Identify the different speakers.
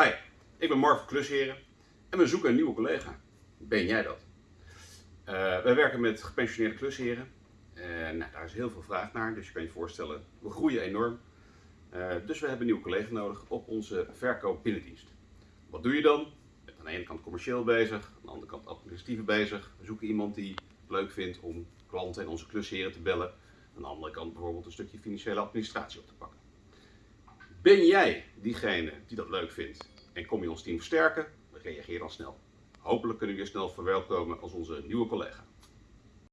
Speaker 1: Hi, ik ben Mark van Klusheren en we zoeken een nieuwe collega. Ben jij dat? Uh, wij werken met gepensioneerde klusheren. En nou, daar is heel veel vraag naar, dus je kan je voorstellen, we groeien enorm. Uh, dus we hebben een nieuwe collega nodig op onze verkoop binnendienst. Wat doe je dan? Je bent aan de ene kant commercieel bezig, aan de andere kant administratief bezig. We zoeken iemand die het leuk vindt om klanten en onze klusheren te bellen. Aan de andere kant bijvoorbeeld een stukje financiële administratie op te pakken. Ben jij diegene die dat leuk vindt en kom je ons team versterken? Reageer dan snel. Hopelijk kunnen we je snel verwelkomen als onze nieuwe collega.